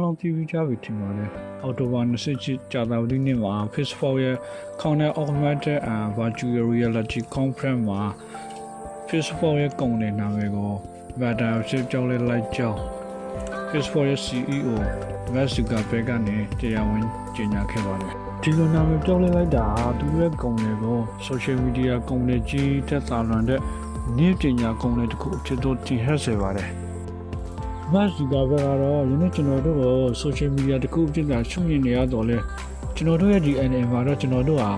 အားလုံးသိပြီးကြပြီထင်ပါတယ်အော်တိုဘာ27ကြာသပတေးနေ့မှာ Facebook ရဲ့ Connect Augmented and Virtual Reality Conference မှာ Facebook ရဲ့ကုန်တဲ့နာမည်ကို Meta ဖြစ်ကြောင်းလဲလိုက်ကြောင်း Facebook ရဲ့ CEO Mark Zuckerberg ကနေတရားဝင်ကြေညာခဲ့ပါတယ်ဒီလိုနာမည်ပြောင်းလဲလိုက်တာဟာသူရဲ့ကုန်တွေကို social media ကုန်တွေကြီးတက်သာလွန်တဲ့နေ့ပညာကုန်တွေတစ်ခုအဖြစ်သို့တင်ဟပ်စေပါတယ် မတ်စီကဘက်ကတော့ယနေ့ကျွန်တော်တို့ကို social media တခုဖြစ်တာရှုမြင်နေရတော့လဲကျွန်တော်တို့ရဲ့ဒီ NM မှာတော့ကျွန်တော်တို့ဟာ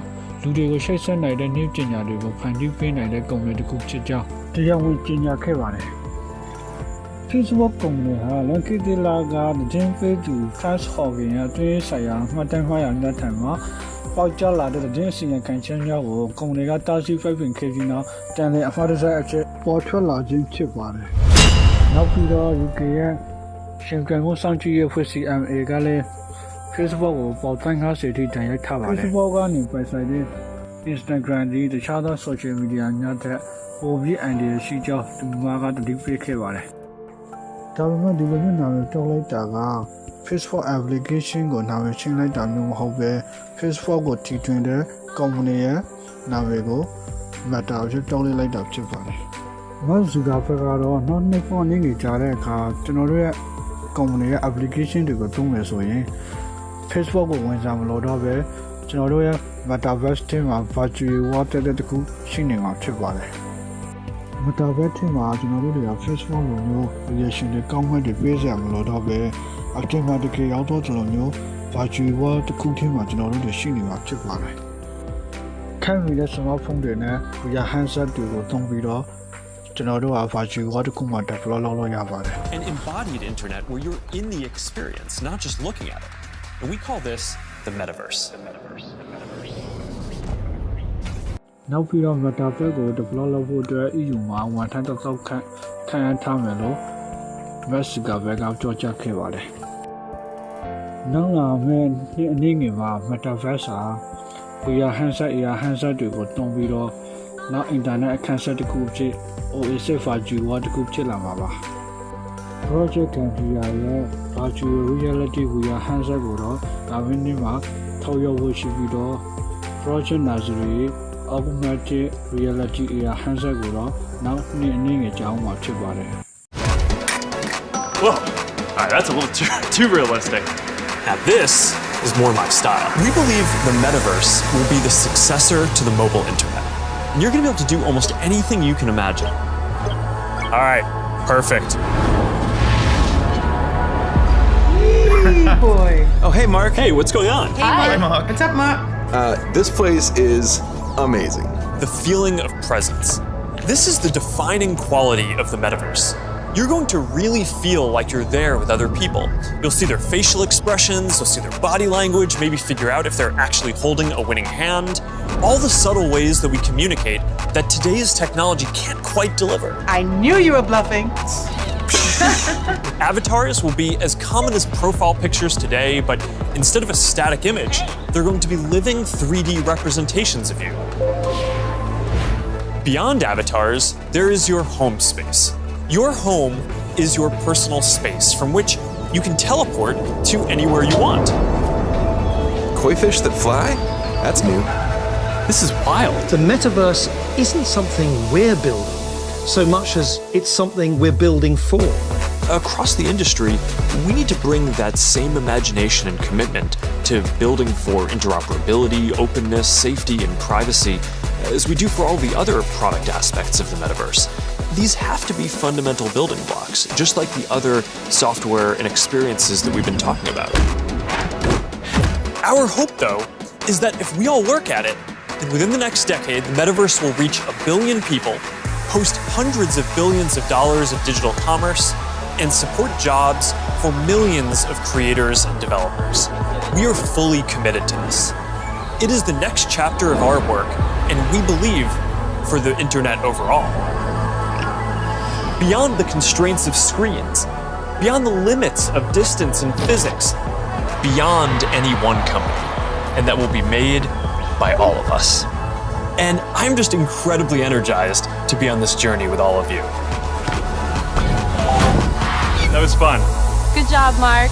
လူတွေကိုရှိတ်ဆက်နိုင်တဲ့နေ့ပညာတွေကိုဖန်တီးပေးနိုင်တဲ့ကုန်တွေတခုဖြစ်ကြောင်းတရားဝင်ကြေညာခဲ့ပါတယ် Facebook ကုမ္ပဏီဟာလွန်ခဲ့တဲ့လကဒင်းဖေးသူ Fast Hogan ရဲ့အတွင်းဆိုင်ရာမှတ်တမ်းမှားရတဲ့ထံမှာပေါက်ကျလာတဲ့ဒင်းစီရင်ခံချက်များကိုကုမ္ပဏီကတားဆီးဖိတ်ပင်ခဲ့ပြီးနောက်တန်တဲ့အဖော်ဒဇက်အချက်ပေါ်ထွက်လာခြင်းဖြစ်ပါတယ်။ နောက်ပြီးတော့ UK ရဲ့ရှင်ကန်ကိုစောင့်ကြည့်ရဖွဲ့ CMA ကလည်း Facebook ကိုပေါ်တိုင်းကားစေတီတန်ရိုက်ထားပါတယ်။ Facebook ကနေပိုင်ဆိုင်တဲ့ Instagram ဒီတခြားသော social media များတဲ့ပိုပြီးအန်ဒီရရှိကြောင်းဒီမှာကတတိပေးခဲ့ပါတယ်။ဒါပေမဲ့ဒီလိုမျိုးနာမည်ပြောလိုက်တာက Facebook application ကိုနာမည်ချင်းလိုက်တာမျိုးမဟုတ်ပဲ Facebook ကိုတီထွင်တဲ့ company ရဲ့နာမည်ကို Meta ဖြစ်ပြောင်းလဲလိုက်တာဖြစ်ပါတယ်။ Mark Zuckerberg ကတော့နောက်နှစ်ပေါင်းနေနေကြတဲ့အခါကျွန်တော်တို့ရဲ့ company ရဲ့ application တွေကိုသုံးမယ်ဆိုရင် Facebook ကိုဝန်ဆောင်မလို့တော့ပဲကျွန်တော်တို့ရဲ့ Metaverse ထဲမှာ virtual world တဲ့တခုရှိနေမှာဖြစ်ပါတယ်။မတာဘက်ထင်မှာကျွန်တော်တို့တွေက Facebook လိုမျိုး reaction တွေကောင်းမှတွေပေးစရာမလိုတော့ပဲ active မှာတကယ်ရောက်တော့ကျွန်တော်မျိုး virtual world တစ်ခုထဲမှာကျွန်တော်တို့တွေရှိနေမှာဖြစ်ပါတယ်။ခံမိတဲ့ smartphone တွေနဲ့ VR handset တွေကိုသုံးပြီးတော့ ကျွန်တော်တို့က virtual world တစ်ခုမှာ develop လုပ်လို့ရပါတယ် An embodied internet where you're in the experience, not just looking at it. And we call this the metaverse. The metaverse. The metaverse. နောက်ပြီးတော့ metaverse ကို develop လုပ်ဖို့အတွက် EU မှာဝန်ထမ်းတစ်သောက်ခန့်ခံရထားမယ်လို့ Mark Zuckerberg ကပြောကြားခဲ့ပါတယ်။နောက်လာမယ့်ဒီအနည်းငယ်မှာ metaverse ဟာ VR handset AR handset တွေကိုတုံးပြီးတော့နောက် internet အခန်းဆက်တစ်ခုဖြစ် OSF Archiva တစ်ခုဖြစ်လာမှာပါ Project Cambria ရဲ့ Virtual Reality VR Handset ကိုတော့ဒါဝင်းနေ့မှာထောက်ရောက်ဖို့ရှိပြီးတော့ Project Nazare Augmented Reality AR Handset ကိုတော့နောက်နှစ်အနည်းငယ်ကြာအောင်မှာဖြစ်ပါတယ် Whoa, right, that's a little too, too realistic. Now this is more my style. We believe the metaverse will be the successor to the mobile internet. And you're going to be able to do almost anything you can imagine. All right, perfect. boy. Oh, hey, Mark. Hey, what's going on? Hi, Mark. What's up, Mark? Uh, this place is amazing. The feeling of presence. This is the defining quality of the metaverse. You're going to really feel like you're there with other people. You'll see their facial expressions, you'll see their body language, maybe figure out if they're actually holding a winning hand. All the subtle ways that we communicate that today's technology can't quite deliver. I knew you were bluffing. Avatars will be as common as profile pictures today, but instead of a static image, they're going to be living 3D representations of you. Beyond avatars, there is your home space. Your home is your personal space from which you can teleport to anywhere you want. Koi fish that fly? That's new. This is wild. The metaverse isn't something we're building so much as it's something we're building for. Across the industry, we need to bring that same imagination and commitment to building for interoperability, openness, safety, and privacy as we do for all the other product aspects of the metaverse. These have to be fundamental building blocks, just like the other software and experiences that we've been talking about. Our hope, though, is that if we all work at it, then within the next decade, the metaverse will reach a billion people, host hundreds of billions of dollars of digital commerce, and support jobs for millions of creators and developers. We are fully committed to this. It is the next chapter of our work, and we believe for the internet overall. Beyond the constraints of screens, beyond the limits of distance and physics, beyond any one company, and that will be made by all of us. And I'm just incredibly energized to be on this journey with all of you. That was fun. Good job, Mark.